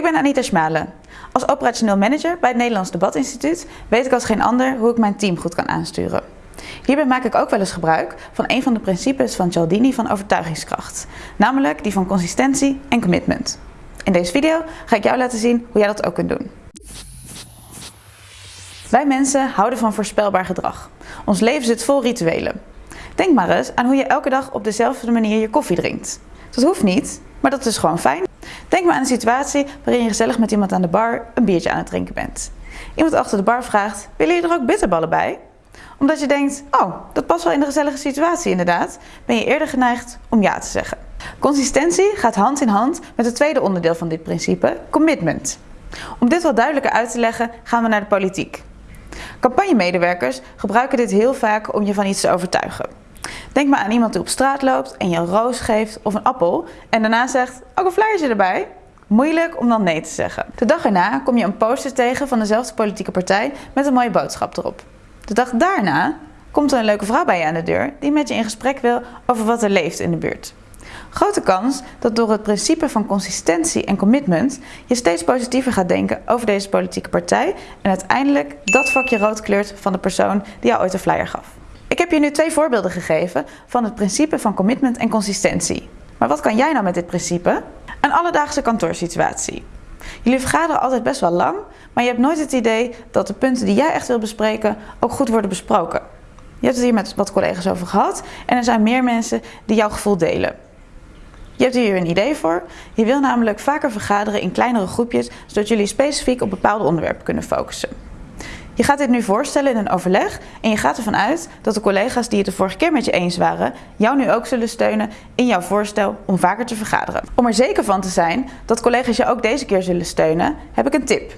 Ik ben Anita Schmalen. Als operationeel manager bij het Nederlands Debatinstituut weet ik als geen ander hoe ik mijn team goed kan aansturen. Hierbij maak ik ook wel eens gebruik van een van de principes van Cialdini van overtuigingskracht, namelijk die van consistentie en commitment. In deze video ga ik jou laten zien hoe jij dat ook kunt doen. Wij mensen houden van voorspelbaar gedrag. Ons leven zit vol rituelen. Denk maar eens aan hoe je elke dag op dezelfde manier je koffie drinkt. Dat hoeft niet, maar dat is gewoon fijn. Denk maar aan een situatie waarin je gezellig met iemand aan de bar een biertje aan het drinken bent. Iemand achter de bar vraagt, willen jullie er ook bitterballen bij? Omdat je denkt, oh, dat past wel in de gezellige situatie inderdaad, ben je eerder geneigd om ja te zeggen. Consistentie gaat hand in hand met het tweede onderdeel van dit principe, commitment. Om dit wat duidelijker uit te leggen, gaan we naar de politiek. Campagnemedewerkers gebruiken dit heel vaak om je van iets te overtuigen. Denk maar aan iemand die op straat loopt en je een roos geeft of een appel en daarna zegt, ook een flyertje erbij. Moeilijk om dan nee te zeggen. De dag erna kom je een poster tegen van dezelfde politieke partij met een mooie boodschap erop. De dag daarna komt er een leuke vrouw bij je aan de deur die met je in gesprek wil over wat er leeft in de buurt. Grote kans dat door het principe van consistentie en commitment je steeds positiever gaat denken over deze politieke partij en uiteindelijk dat vakje rood kleurt van de persoon die jou ooit een flyer gaf. Heb je nu twee voorbeelden gegeven van het principe van commitment en consistentie. Maar wat kan jij nou met dit principe? Een alledaagse kantoorsituatie. Jullie vergaderen altijd best wel lang, maar je hebt nooit het idee dat de punten die jij echt wil bespreken ook goed worden besproken. Je hebt het hier met wat collega's over gehad en er zijn meer mensen die jouw gevoel delen. Je hebt hier een idee voor. Je wil namelijk vaker vergaderen in kleinere groepjes, zodat jullie specifiek op bepaalde onderwerpen kunnen focussen. Je gaat dit nu voorstellen in een overleg en je gaat ervan uit dat de collega's die het de vorige keer met je eens waren, jou nu ook zullen steunen in jouw voorstel om vaker te vergaderen. Om er zeker van te zijn dat collega's je ook deze keer zullen steunen, heb ik een tip.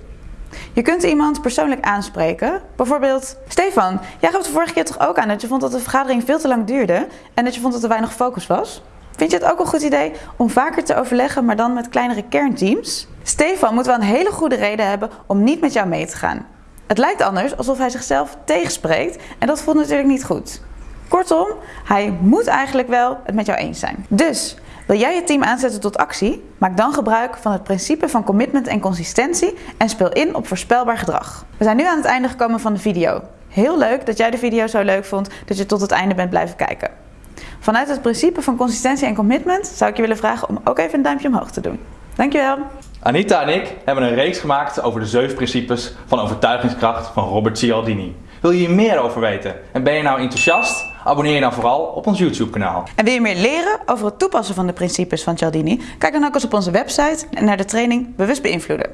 Je kunt iemand persoonlijk aanspreken. Bijvoorbeeld, Stefan, jij gaf de vorige keer toch ook aan dat je vond dat de vergadering veel te lang duurde en dat je vond dat er weinig focus was? Vind je het ook een goed idee om vaker te overleggen, maar dan met kleinere kernteams? Stefan moet wel een hele goede reden hebben om niet met jou mee te gaan. Het lijkt anders alsof hij zichzelf tegenspreekt en dat voelt natuurlijk niet goed. Kortom, hij moet eigenlijk wel het met jou eens zijn. Dus, wil jij je team aanzetten tot actie? Maak dan gebruik van het principe van commitment en consistentie en speel in op voorspelbaar gedrag. We zijn nu aan het einde gekomen van de video. Heel leuk dat jij de video zo leuk vond dat je tot het einde bent blijven kijken. Vanuit het principe van consistentie en commitment zou ik je willen vragen om ook even een duimpje omhoog te doen. Dankjewel! Anita en ik hebben een reeks gemaakt over de zeven principes van overtuigingskracht van Robert Cialdini. Wil je hier meer over weten en ben je nou enthousiast? Abonneer je dan vooral op ons YouTube kanaal. En wil je meer leren over het toepassen van de principes van Cialdini? Kijk dan ook eens op onze website en naar de training Bewust Beïnvloeden.